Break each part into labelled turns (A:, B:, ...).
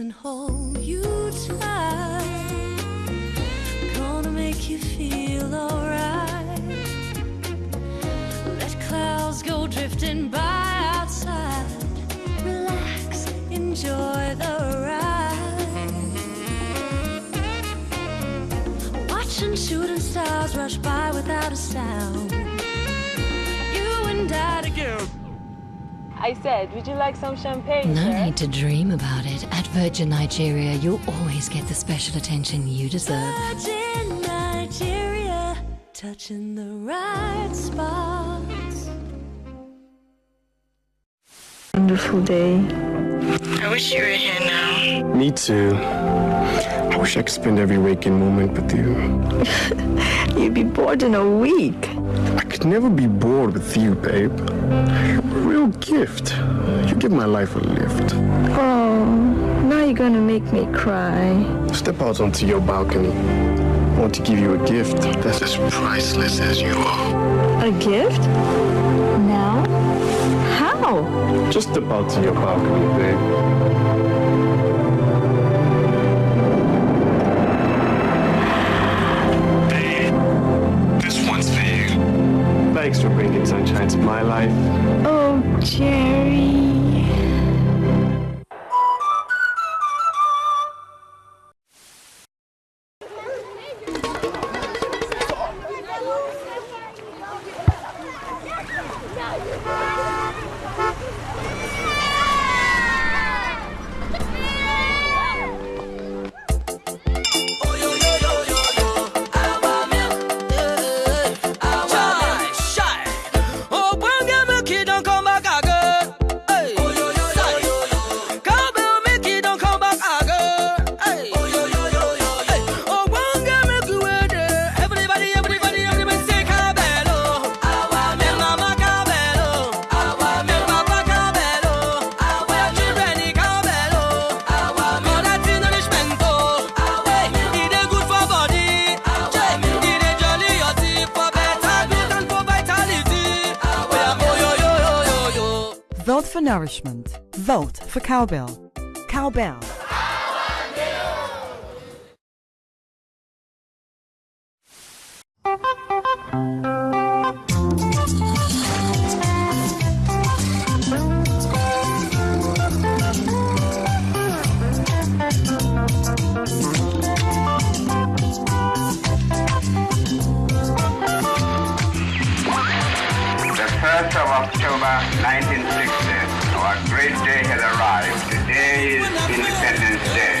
A: and hold you tight. Gonna make you feel alright. Let clouds go drifting by outside. Relax, enjoy the ride. Watching shooting stars rush by without a sound. I
B: said, would you like some champagne?
A: No
B: sir?
A: need to dream about it. At Virgin Nigeria, you'll always get the special attention you deserve. Virgin Nigeria, touching the right spots.
C: Wonderful day.
D: I wish you were here now.
E: Me too. I wish I could spend every waking moment with you.
C: You'd be bored in a week.
E: I could never be bored with you, babe. You're a real gift. You give my life a lift.
C: Oh, now you're gonna make me cry.
E: Step out onto your balcony. I want to give you a gift that's as priceless as you are.
C: A gift? Now? How?
E: Just step out to your balcony, babe. This one's for you. Thanks for bringing sunshine to my life.
C: Oh, Jerry.
F: For nourishment. Vote for cowbell. Cowbell.
G: 1st of October 1960, our great day has arrived. Today is Independence Day.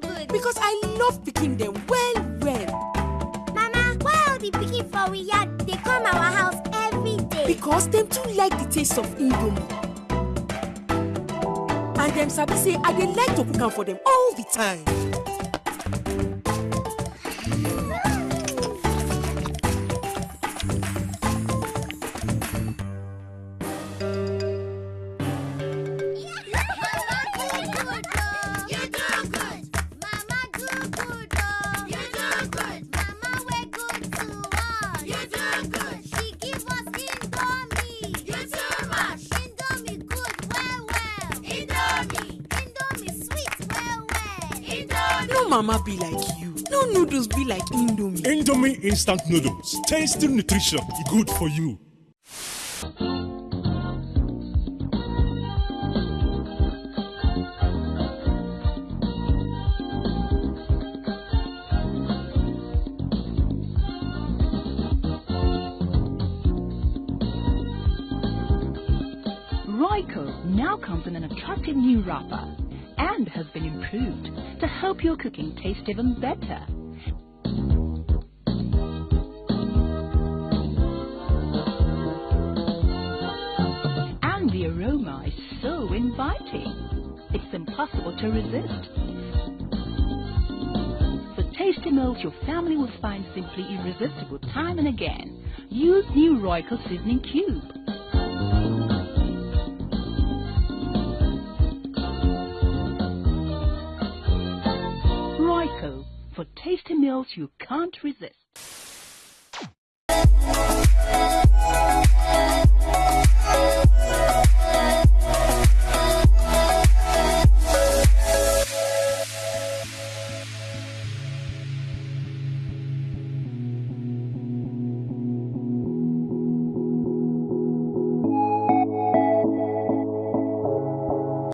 H: good?
I: Because I love picking them well, well.
H: Mama, why all the picking for we yard they come our house every day?
I: Because them too like the taste of Indomie. And them sabi say I dey like to cook am for them all the time.
H: Mama be like you. No noodles be like Indomie.
J: Indomie instant noodles. Tasty nutrition. Good for you.
A: Royco now comes in an attractive new wrapper and has been improved to help your cooking taste even better. And the aroma is so inviting. It's impossible to resist. For tasty meals your family will find simply irresistible time and again. Use new Royco seasoning cube. for tasty meals you can't resist.